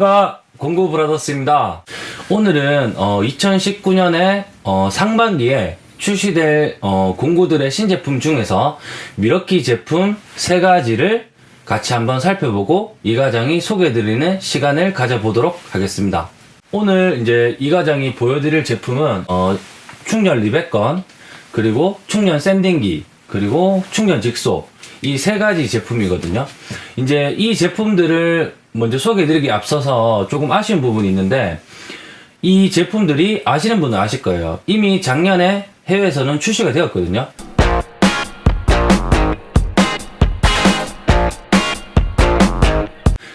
안녕하십니까 공구 브라더스입니다. 오늘은 2019년에 상반기에 출시될 어, 공구들의 신제품 중에서 미러키 제품 세 가지를 같이 한번 살펴보고 이 과장이 소개해드리는 시간을 가져보도록 하겠습니다. 오늘 이제 이 과장이 보여드릴 제품은 어, 충전 리백건 그리고 충전 샌딩기 그리고 충전 직소 이 세 가지 제품이거든요. 이제 이 제품들을 먼저 소개해드리기 앞서서 조금 아쉬운 부분이 있는데 이 제품들이 아시는 분은 아실 거예요. 이미 작년에 해외에서는 출시가 되었거든요.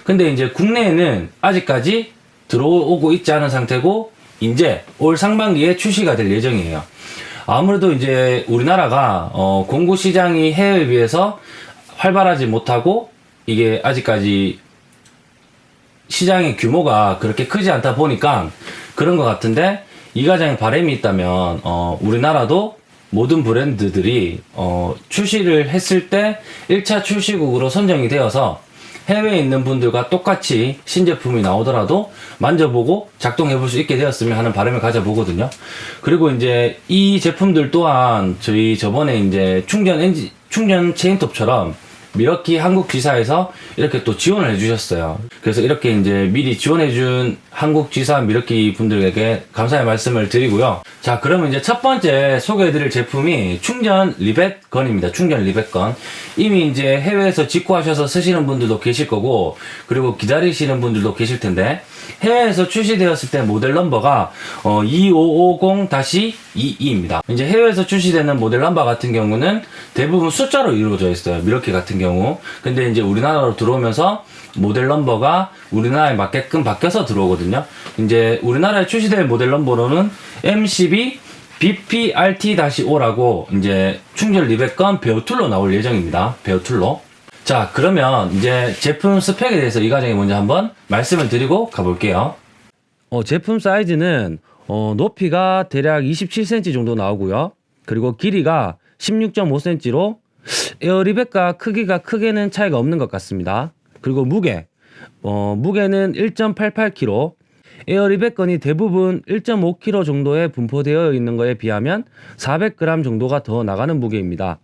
근데 이제 국내에는 아직까지 들어오고 있지 않은 상태고 이제 올 상반기에 출시가 될 예정이에요. 아무래도 이제 우리나라가 어, 공구 시장이 해외에 비해서 활발하지 못하고 이게 아직까지 시장의 규모가 그렇게 크지 않다 보니까 그런 것 같은데 이 과장에 바람이 있다면 어, 우리나라도 모든 브랜드들이 어, 출시를 했을 때 1차 출시국으로 선정이 되어서 해외에 있는 분들과 똑같이 신제품이 나오더라도 만져보고 작동해 볼 수 있게 되었으면 하는 바람을 가져보거든요. 그리고 이제 이 제품들 또한 저희 저번에 이제 충전 엔진, 충전 체인톱처럼 밀워키 한국 지사에서 이렇게 또 지원을 해주셨어요. 그래서 이렇게 이제 미리 지원해준 한국 지사 밀워키 분들에게 감사의 말씀을 드리고요. 자, 그러면 이제 첫 번째 소개해드릴 제품이 충전 rivet gun입니다. 충전 rivet gun. 이미 이제 해외에서 직구하셔서 쓰시는 분들도 계실 거고, 그리고 기다리시는 분들도 계실 텐데, 해외에서 출시되었을 때 모델 넘버가 어, 2550-22입니다. 이제 해외에서 출시되는 모델 넘버 같은 경우는 대부분 숫자로 이루어져 있어요. 밀워키 같은 경우. 근데 이제 우리나라로 들어오면서 모델 넘버가 우리나라에 맞게끔 바뀌어서 들어오거든요. 이제 우리나라에 출시될 모델 넘버로는 M12 BPRT-5라고 이제 충전 rivet gun bare tool로 나올 예정입니다. bare tool로. 자 그러면 이제 제품 스펙에 대해서 이 과정에 먼저 한번 말씀을 드리고 가볼게요. 어, 제품 사이즈는 어, 높이가 대략 27cm 정도 나오고요. 그리고 길이가 16.5cm로 에어리백과 크기가 크게는 차이가 없는 것 같습니다. 그리고 무게 어, 무게는 1.88kg 에어리백건이 대부분 1.5kg 정도에 분포되어 있는 것에 비하면 400g 정도가 더 나가는 무게입니다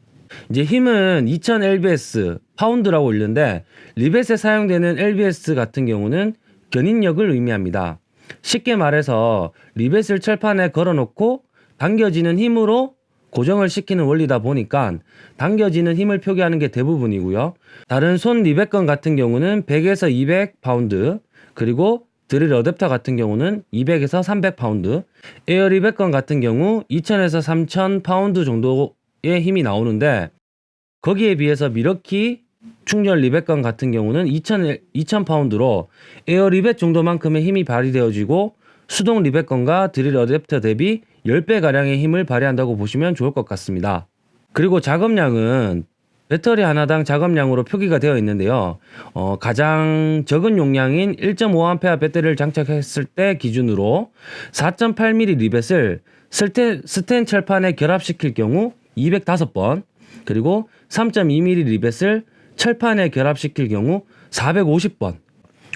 이제 힘은 2000 lbs 파운드라고 읽는데 리벳에 사용되는 lbs 같은 경우는 견인력을 의미합니다. 쉽게 말해서 리벳을 철판에 걸어놓고 당겨지는 힘으로 고정을 시키는 원리다 보니까 당겨지는 힘을 표기하는 게 대부분이고요. 다른 손 rivet gun 같은 경우는 100에서 200 파운드 그리고 드릴 어댑터 같은 경우는 200에서 300 파운드 air rivet gun 같은 경우 2000에서 3000 파운드 정도 의 힘이 나오는데 거기에 비해서 밀워키 충전 리벳건 같은 경우는 2000, 2000파운드로 에어 리벳 정도만큼의 힘이 발휘되어지고 수동 리벳건과 드릴 어댑터 대비 10배가량의 힘을 발휘한다고 보시면 좋을 것 같습니다. 그리고 작업량은 배터리 하나당 작업량으로 표기가 되어 있는데요. 어, 가장 적은 용량인 1.5A 배터리를 장착했을 때 기준으로 4.8mm 리벳을 스텐, 스텐 철판에 결합시킬 경우 205번 그리고 3.2mm 리벳을 철판에 결합시킬 경우 450번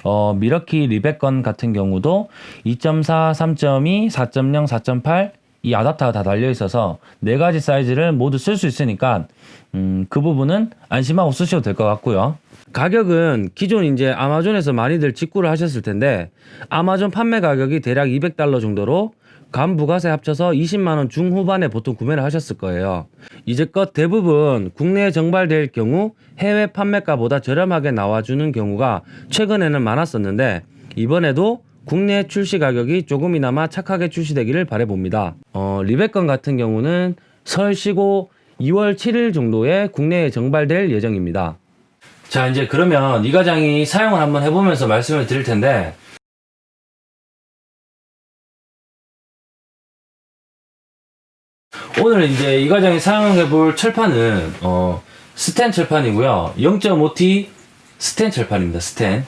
어, 미러키 리벳건 같은 경우도 2.4, 3.2, 4.0, 4.8 이 아답터가 다 달려 있어서 네 가지 사이즈를 모두 쓸 수 있으니까 음, 그 부분은 안심하고 쓰셔도 될 것 같고요. 가격은 기존 이제 아마존에서 많이들 직구를 하셨을 텐데 아마존 판매 가격이 대략 200달러 정도로 간 부가세 합쳐서 20만원 중후반에 보통 구매를 하셨을 거예요. 이제껏 대부분 국내에 정발될 경우 해외 판매가보다 저렴하게 나와주는 경우가 최근에는 많았었는데 이번에도 국내 출시 가격이 조금이나마 착하게 출시되기를 바래봅니다. 어, 리벳건 같은 경우는 설 쉬고 2월 7일 정도에 국내에 정발될 예정입니다. 자 이제 그러면 이 과장이 사용을 한번 해보면서 말씀을 드릴 텐데 오늘 이제 이 과장이 사용해 볼 철판은 어, 스텐 철판이고요. 0.5T 스텐 철판입니다 스텐.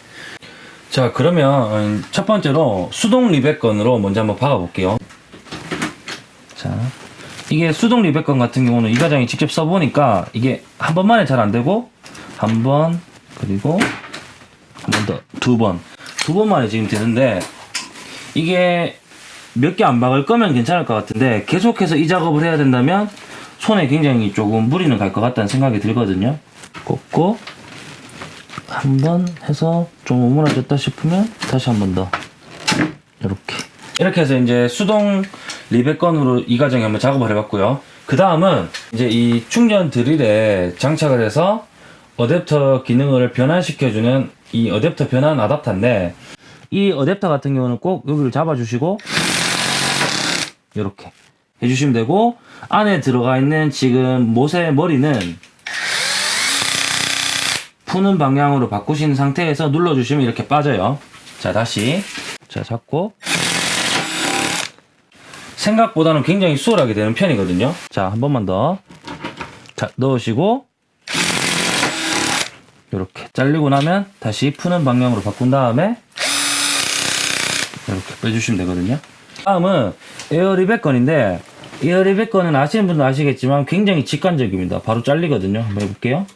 자 그러면 첫 번째로 수동 리벳건으로 먼저 한번 박아 볼게요. 자 이게 수동 리벳건 같은 경우는 이 과장이 직접 써보니까 이게 한 번만에 잘 안되고 한 번 그리고 한 번 더 두 번. 두 번만에 지금 되는데 이게 몇 개 안 박을 거면 괜찮을 것 같은데 계속해서 이 작업을 해야 된다면 손에 굉장히 조금 무리는 갈 것 같다는 생각이 들거든요. 꽂고 한 번 해서 좀 오므라졌다 싶으면 다시 한 번 더 이렇게 이렇게 해서 이제 수동 리베건으로 이 과정에 한번 작업을 해봤고요. 그 다음은 이제 이 충전 드릴에 장착을 해서 어댑터 기능을 변환시켜주는 이 어댑터 변환 아답터인데 이 어댑터 같은 경우는 꼭 여기를 잡아주시고 이렇게 해주시면 되고 안에 들어가 있는 지금 못의 머리는 푸는 방향으로 바꾸신 상태에서 눌러주시면 이렇게 빠져요. 자 다시 자 잡고 생각보다는 굉장히 수월하게 되는 편이거든요. 자 한 번만 더 자, 넣으시고 이렇게 잘리고 나면 다시 푸는 방향으로 바꾼 다음에 이렇게 빼주시면 되거든요. 다음은 에어리백 건인데 에어리백 건은 아시는 분도 아시겠지만 굉장히 직관적입니다. 바로 잘리거든요. 한번 해볼게요.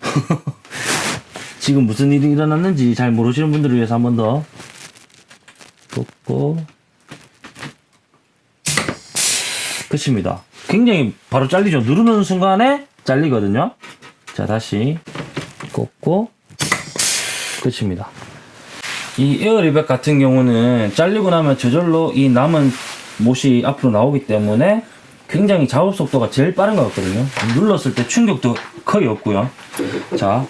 지금 무슨 일이 일어났는지 잘 모르시는 분들을 위해서 한 번더 꽂고 끝입니다. 굉장히 바로 잘리죠. 누르는 순간에 잘리거든요. 자 다시 꽂고 끝입니다. 이 에어리백 같은 경우는 잘리고 나면 저절로 이 남은 못이 앞으로 나오기 때문에 굉장히 작업 속도가 제일 빠른 것 같거든요. 눌렀을 때 충격도 거의 없고요. 자.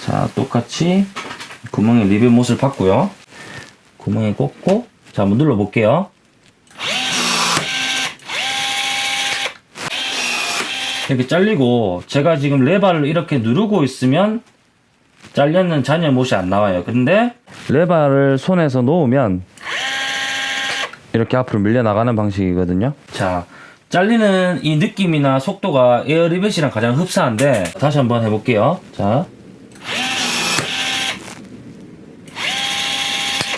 자, 똑같이 구멍에 리벳 못을 박고요. 구멍에 꽂고, 자, 한번 눌러 볼게요. 이렇게 잘리고, 제가 지금 레바를 이렇게 누르고 있으면 잘렸는 잔여 못이 안 나와요. 근데 레바를 손에서 놓으면 이렇게 앞으로 밀려 나가는 방식이거든요. 자, 잘리는 이 느낌이나 속도가 에어리벳이랑 가장 흡사한데 다시 한번 해볼게요. 자,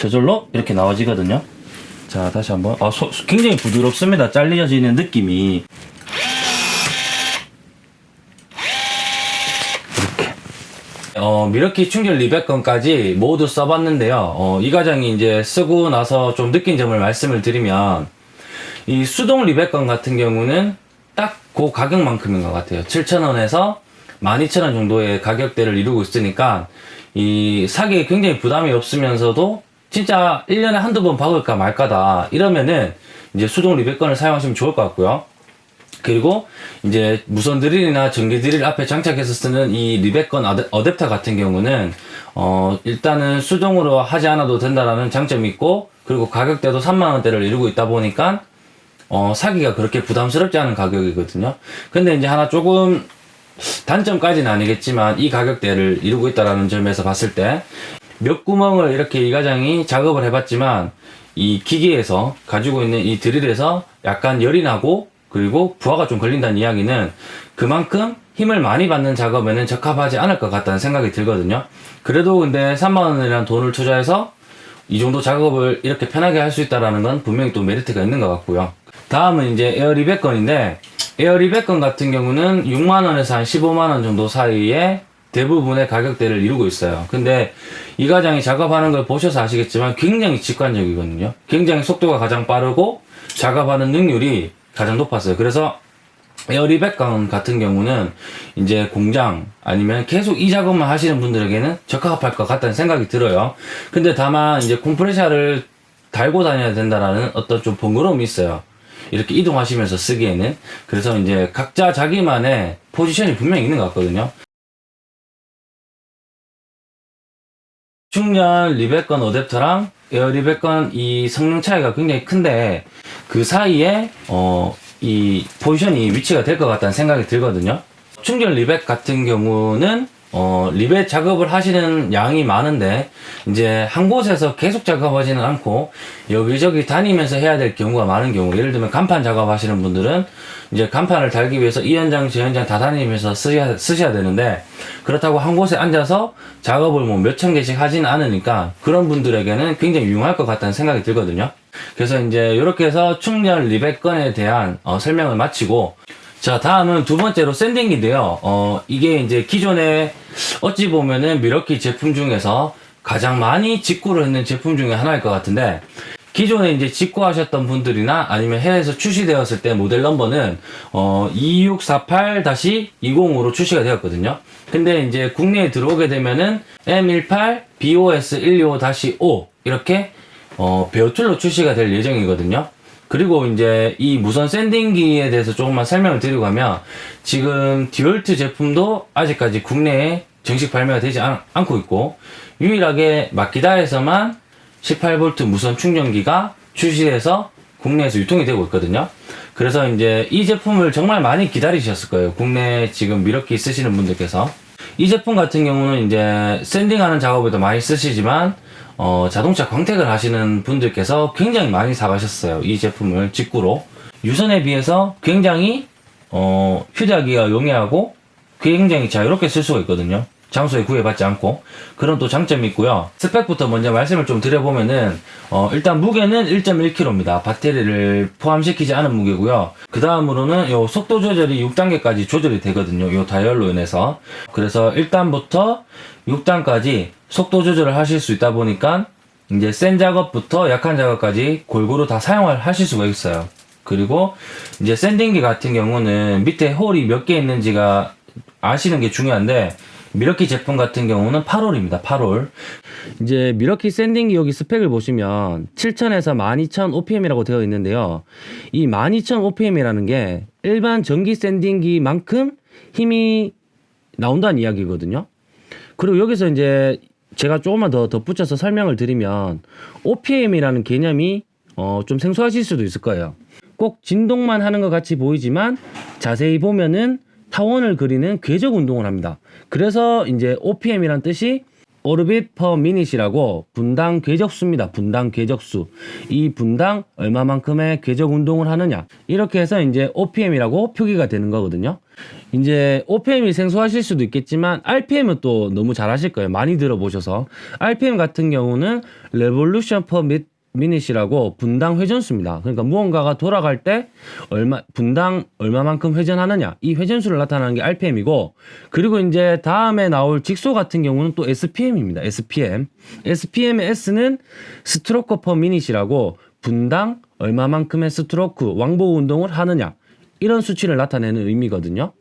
저절로 이렇게 나와지거든요. 자, 다시 한번. 아, 소- 굉장히 부드럽습니다. 잘려지는 느낌이. 어, 미러키 충전 리백건까지 모두 써봤는데요. 어, 이 과정이 이제 쓰고 나서 좀 느낀 점을 말씀을 드리면, 이 수동 리백건 같은 경우는 딱 그 가격만큼인 것 같아요. 7,000원에서 12,000원 정도의 가격대를 이루고 있으니까, 이 사기에 굉장히 부담이 없으면서도 진짜 1년에 한두 번 박을까 말까다. 이러면은 이제 수동 리백건을 사용하시면 좋을 것 같고요. 그리고 이제 무선 드릴이나 전기 드릴 앞에 장착해서 쓰는 이 어댑- 어댑터 같은 경우는 어 일단은 수동으로 하지 않아도 된다라는 장점이 있고 그리고 가격대도 3만 원대를 이루고 있다 보니까 어 사기가 그렇게 부담스럽지 않은 가격이거든요. 근데 이제 하나 조금 단점까지는 아니겠지만 이 가격대를 이루고 있다라는 점에서 봤을 때 몇 구멍을 이렇게 이 과장이 작업을 해봤지만 이 기계에서 가지고 있는 이 드릴에서 약간 열이 나고 그리고 부하가 좀 걸린다는 이야기는 그만큼 힘을 많이 받는 작업에는 적합하지 않을 것 같다는 생각이 들거든요. 그래도 근데 3만원이라는 돈을 투자해서 이 정도 작업을 이렇게 편하게 할 수 있다라는 건 분명히 또 메리트가 있는 것 같고요. 다음은 이제 에어리백 건인데 에어리백 건 같은 경우는 6만원에서 한 15만원 정도 사이에 대부분의 가격대를 이루고 있어요. 근데 이 과장이 작업하는 걸 보셔서 아시겠지만 굉장히 직관적이거든요. 굉장히 속도가 가장 빠르고 작업하는 능률이 가장 높았어요. 그래서 에어리백건 같은 경우는 이제 공장 아니면 계속 이 작업만 하시는 분들에게는 적합할 것 같다는 생각이 들어요. 근데 다만 이제 콤프레셔를 달고 다녀야 된다라는 어떤 좀 번거로움이 있어요. 이렇게 이동하시면서 쓰기에는. 그래서 이제 각자 자기만의 포지션이 분명히 있는 것 같거든요. 충전 리벳건 어댑터랑 에어 리벳건 이 성능 차이가 굉장히 큰데 그 사이에 어 이 포지션이 위치가 될 것 같다는 생각이 들거든요. 충전 리벳 같은 경우는 어, 리벳 작업을 하시는 양이 많은데, 이제 한 곳에서 계속 작업하지는 않고, 여기저기 다니면서 해야 될 경우가 많은 경우, 예를 들면 간판 작업하시는 분들은, 이제 간판을 달기 위해서 이 현장, 저 현장 다 다니면서 쓰셔야, 쓰셔야 되는데, 그렇다고 한 곳에 앉아서 작업을 뭐 몇천 개씩 하진 않으니까, 그런 분들에게는 굉장히 유용할 것 같다는 생각이 들거든요. 그래서 이제 이렇게 해서 충전 리벳 건에 대한 어, 설명을 마치고, 자, 다음은 두 번째로 샌딩인데요. 어, 이게 이제 기존에 어찌 보면은 미러키 제품 중에서 가장 많이 직구를 했는 제품 중에 하나일 것 같은데, 기존에 이제 직구하셨던 분들이나 아니면 해외에서 출시되었을 때 모델 넘버는 어, 2648-20으로 출시가 되었거든요. 근데 이제 국내에 들어오게 되면은 M18 BOS 125-5 이렇게 어, 베어툴로 출시가 될 예정이거든요. 그리고 이제 이 무선 샌딩기에 대해서 조금만 설명을 드리고 하면 지금 디월트 제품도 아직까지 국내에 정식 발매가 되지 않, 고 있고 유일하게 마키다에서만 18V 무선 충전기가 출시돼서 국내에서 유통이 되고 있거든요. 그래서 이제 이 제품을 정말 많이 기다리셨을 거예요. 국내 지금 미러키 쓰시는 분들께서. 이 제품 같은 경우는 이제 샌딩하는 작업에도 많이 쓰시지만 어, 자동차 광택을 하시는 분들께서 굉장히 많이 사가셨어요. 이 제품을 직구로. 유선에 비해서 굉장히 어, 휴대하기가 용이하고 굉장히 자유롭게 쓸 수가 있거든요. 장소에 구애받지 않고 그런 또 장점이 있고요. 스펙부터 먼저 말씀을 좀 드려보면은 어, 일단 무게는 1.1kg입니다. 배터리를 포함시키지 않은 무게고요. 그 다음으로는 요 속도 조절이 6단계까지 조절이 되거든요. 요 다이얼로 인해서 그래서 1단부터 6단까지 속도 조절을 하실 수 있다 보니까 이제 센 작업부터 약한 작업까지 골고루 다 사용을 하실 수가 있어요. 그리고 이제 샌딩기 같은 경우는 밑에 홀이 몇 개 있는지가 아시는 게 중요한데 미러키 제품 같은 경우는 8홀입니다. 8홀. 이제 미러키 샌딩기 여기 스펙을 보시면 7000에서 12000 OPM이라고 되어 있는데요. 이 12000 OPM이라는 게 일반 전기 샌딩기만큼 힘이 나온다는 이야기거든요. 그리고 여기서 이제 제가 조금만 더 덧붙여서 설명을 드리면 OPM이라는 개념이 어, 좀 생소하실 수도 있을 거예요. 꼭 진동만 하는 것 같이 보이지만 자세히 보면은 타원을 그리는 궤적 운동을 합니다. 그래서 이제 OPM이란 뜻이 오르빗 퍼 미닛이라고 분당 궤적수입니다. 분당 궤적수. 이 분당 얼마만큼의 궤적 운동을 하느냐. 이렇게 해서 이제 OPM이라고 표기가 되는 거거든요. 이제 OPM이 생소하실 수도 있겠지만 RPM은 또 너무 잘 아실 거예요. 많이 들어보셔서. RPM 같은 경우는 revolution per minute이라고 분당 회전수입니다. 그러니까 무언가가 돌아갈 때 얼마 분당 얼마만큼 회전하느냐 이 회전수를 나타내는 게 RPM이고 그리고 이제 다음에 나올 직소 같은 경우는 또 SPM입니다. SPM SPM의 S는 stroke per minute이라고 분당 얼마만큼의 스트로크 왕복 운동을 하느냐 이런 수치를 나타내는 의미거든요.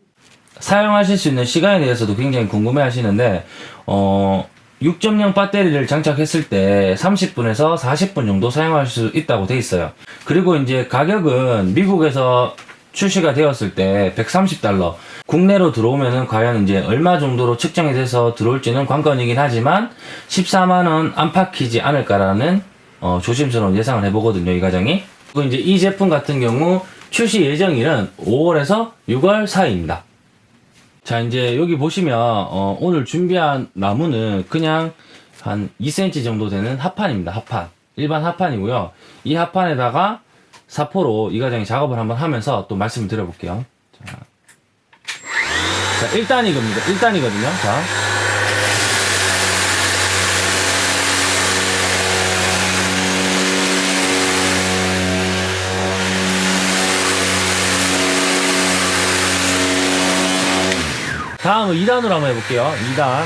사용하실 수 있는 시간에 대해서도 굉장히 궁금해 하시는데 어 6.0 배터리를 장착했을 때 30분에서 40분 정도 사용할 수 있다고 돼 있어요. 그리고 이제 가격은 미국에서 출시가 되었을 때 130달러. 국내로 들어오면은 과연 이제 얼마 정도로 측정이 돼서 들어올지는 관건이긴 하지만 14만원 안팎이지 않을까라는 어, 조심스러운 예상을 해보거든요, 이 가정이. 그리고 이제 이 제품 같은 경우 출시 예정일은 5월에서 6월 사이입니다. 자 이제 여기 보시면 어, 오늘 준비한 나무는 그냥 한 2cm 정도 되는 합판입니다 합판. 일반 합판이고요. 이 합판에다가 사포로 이 과정에 작업을 한번 하면서 또 말씀을 드려볼게요. 자, 자 1단이거든요 1단이거든요. 자 다음은 2단으로 한번 해볼게요. 2단.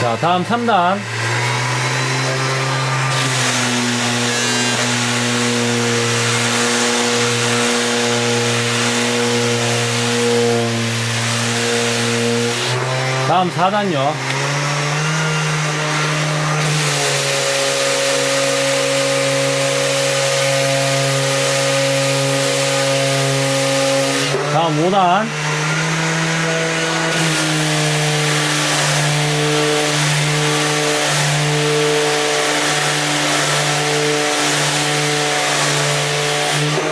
자, 다음 3단. 다음 4단요. 다음 5단.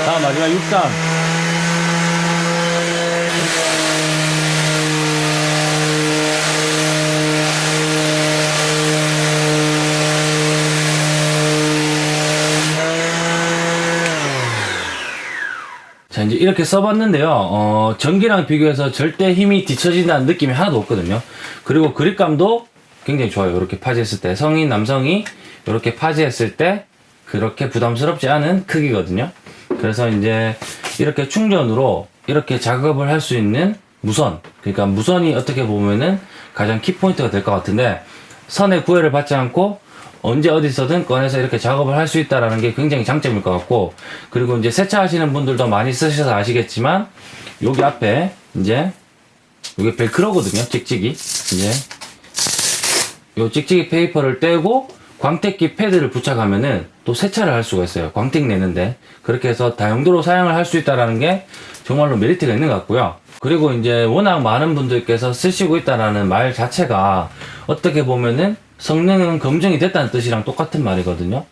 다음 마지막 6단. 이렇게 써봤는데요. 어, 전기랑 비교해서 절대 힘이 뒤처진다는 느낌이 하나도 없거든요. 그리고 그립감도 굉장히 좋아요. 이렇게 파지했을 때. 성인 남성이 이렇게 파지했을 때 그렇게 부담스럽지 않은 크기거든요. 그래서 이제 이렇게 충전으로 이렇게 작업을 할 수 있는 무선. 그러니까 무선이 어떻게 보면은 가장 키포인트가 될 것 같은데 선의 구애를 받지 않고 언제 어디서든 꺼내서 이렇게 작업을 할 수 있다라는 게 굉장히 장점일 것 같고 그리고 이제 세차하시는 분들도 많이 쓰셔서 아시겠지만 여기 앞에 이제 이게 벨크로거든요 찍찍이. 이제 요 찍찍이 페이퍼를 떼고 광택기 패드를 부착하면은 또 세차를 할 수가 있어요. 광택 내는데. 그렇게 해서 다용도로 사용을 할 수 있다라는 게 정말로 메리트가 있는 것 같고요. 그리고 이제 워낙 많은 분들께서 쓰시고 있다라는 말 자체가 어떻게 보면은 성능은 검증이 됐다는 뜻이랑 똑같은 말이거든요.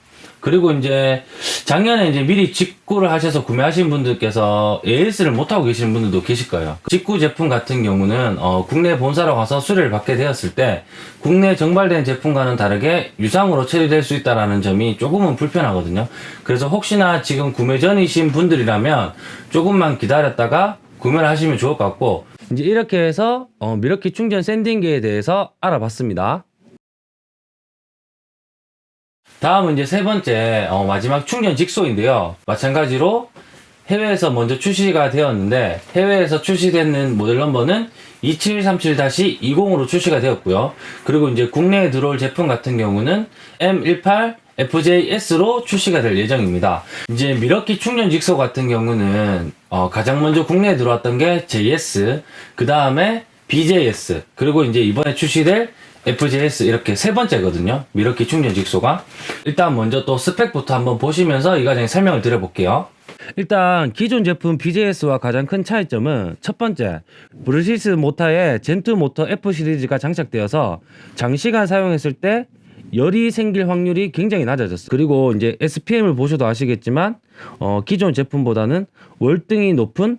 그리고 이제 작년에 이제 미리 직구를 하셔서 구매하신 분들께서 AS를 못하고 계시는 분들도 계실 거예요. 직구 제품 같은 경우는 어, 국내 본사로 가서 수리를 받게 되었을 때 국내 정발된 제품과는 다르게 유상으로 처리될 수 있다는 점이 조금은 불편하거든요. 그래서 혹시나 지금 구매 전이신 분들이라면 조금만 기다렸다가 구매를 하시면 좋을 것 같고 이제 이렇게 해서 어, 미러키 충전 샌딩기에 대해서 알아봤습니다. 다음은 이제 세 번째 어, 마지막 충전 직소인데요. 마찬가지로 해외에서 먼저 출시가 되었는데 해외에서 출시되는 모델 넘버는 2737-20으로 출시가 되었고요. 그리고 이제 국내에 들어올 제품 같은 경우는 M18 FJS로 출시가 될 예정입니다. 이제 미러키 충전 직소 같은 경우는 어, 가장 먼저 국내에 들어왔던 게 JS, 그 다음에 BJS, 그리고 이제 이번에 출시될 FJS 이렇게 세 번째거든요. 밀워키 충전 jigsaw가. 일단 먼저 또 스펙부터 한번 보시면서 이 과장이 설명을 드려볼게요. 일단 기존 제품 BJS와 가장 큰 차이점은 첫 번째 brushless 모터에 Gen 2 모터 F 시리즈가 장착되어서 장시간 사용했을 때 열이 생길 확률이 굉장히 낮아졌어요. 그리고 이제 SPM을 보셔도 아시겠지만 어, 기존 제품보다는 월등히 높은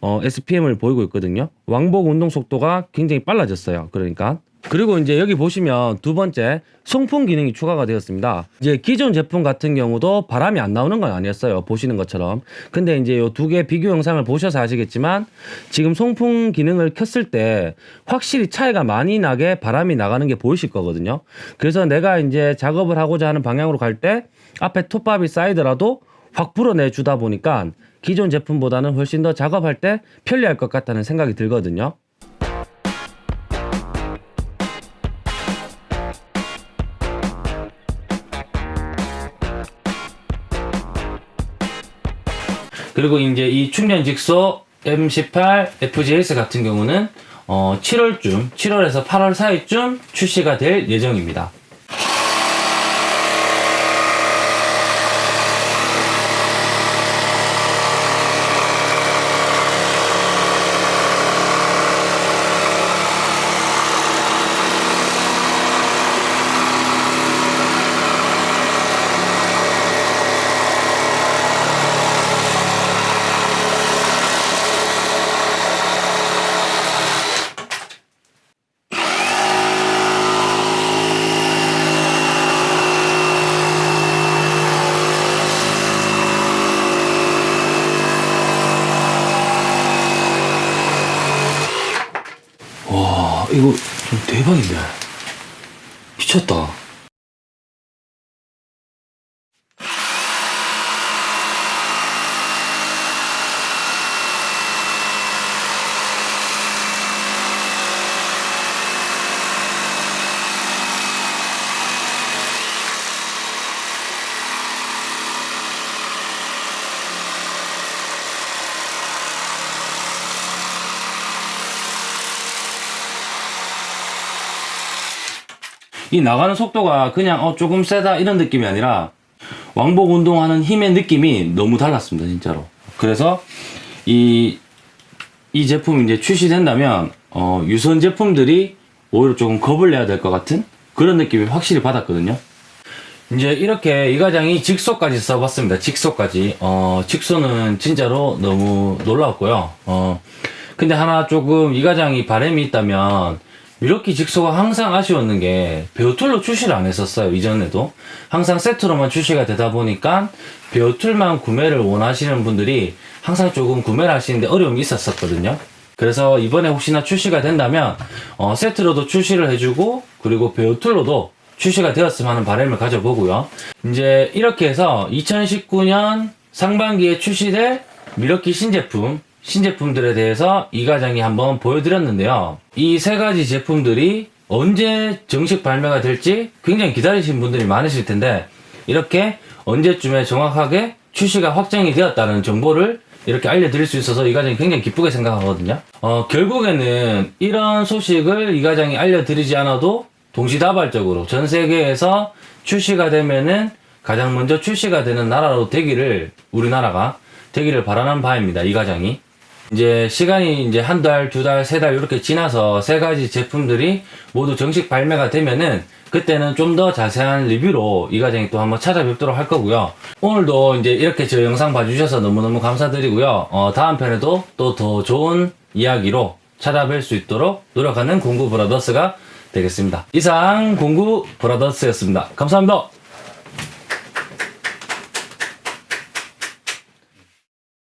어, SPM을 보이고 있거든요. 왕복 운동 속도가 굉장히 빨라졌어요. 그러니까 그리고 이제 여기 보시면 두 번째 송풍 기능이 추가가 되었습니다. 이제 기존 제품 같은 경우도 바람이 안 나오는 건 아니었어요. 보시는 것처럼. 근데 이제 이두개 비교 영상을 보셔서 아시겠지만 지금 송풍 기능을 켰을 때 확실히 차이가 많이 나게 바람이 나가는 게 보이실 거거든요. 그래서 내가 이제 작업을 하고자 하는 방향으로 갈 때 앞에 톱밥이 쌓이더라도 확 불어내 주다 보니까 기존 제품보다는 훨씬 더 작업할 때 편리할 것 같다는 생각이 들거든요. 그리고 이제 이 충전 직소 M18 FJS 같은 경우는 어 7월쯤, 7월에서 8월 사이쯤 출시가 될 예정입니다. 와, 이거 좀 대박인데. 미쳤다. 이 나가는 속도가 그냥 어 조금 세다 이런 느낌이 아니라 왕복 운동하는 힘의 느낌이 너무 달랐습니다 진짜로 그래서 이, 이 제품이 이제 출시된다면 어, 유선 제품들이 오히려 조금 겁을 내야 될 것 같은 그런 느낌이 확실히 받았거든요 이제 이렇게 이 과장이 직소까지 써봤습니다. 직소까지. 어, 직소는 진짜로 너무 놀라웠고요. 어, 근데 하나 조금 이 과장이 바람이 있다면 이렇게 jigsaw가 항상 아쉬웠는 게 bare tool로 출시를 안 했었어요. 이전에도. 항상 세트로만 출시가 되다 보니까 bare tool만 구매를 원하시는 분들이 항상 조금 구매를 하시는데 어려움이 있었었거든요. 그래서 이번에 혹시나 출시가 된다면 어, 세트로도 출시를 해주고 그리고 bare tool로도 출시가 되었으면 하는 바람을 가져보고요. 이제 이렇게 해서 2019년 상반기에 출시될 밀워키 신제품, 신제품들에 대해서 이 과장이 한번 보여드렸는데요. 이 세 가지 제품들이 언제 정식 발매가 될지 굉장히 기다리신 분들이 많으실 텐데 이렇게 언제쯤에 정확하게 출시가 확정이 되었다는 정보를 이렇게 알려드릴 수 있어서 이 과장이 굉장히 기쁘게 생각하거든요. 어, 결국에는 이런 소식을 이 과장이 알려드리지 않아도 동시다발적으로 전 세계에서 출시가 되면은 가장 먼저 출시가 되는 나라로 되기를 우리나라가 되기를 바라는 바입니다. 이 과장이. 이제 시간이 이제 한 달, 두 달, 세 달 이렇게 지나서 세 가지 제품들이 모두 정식 발매가 되면은 그때는 좀 더 자세한 리뷰로 이 과장이 또 한번 찾아뵙도록 할 거고요. 오늘도 이제 이렇게 저 영상 봐주셔서 너무너무 감사드리고요. 어, 다음 편에도 또 더 좋은 이야기로 찾아뵐 수 있도록 노력하는 공구 브라더스가 되겠습니다. 이상 공구 브라더스였습니다. 감사합니다.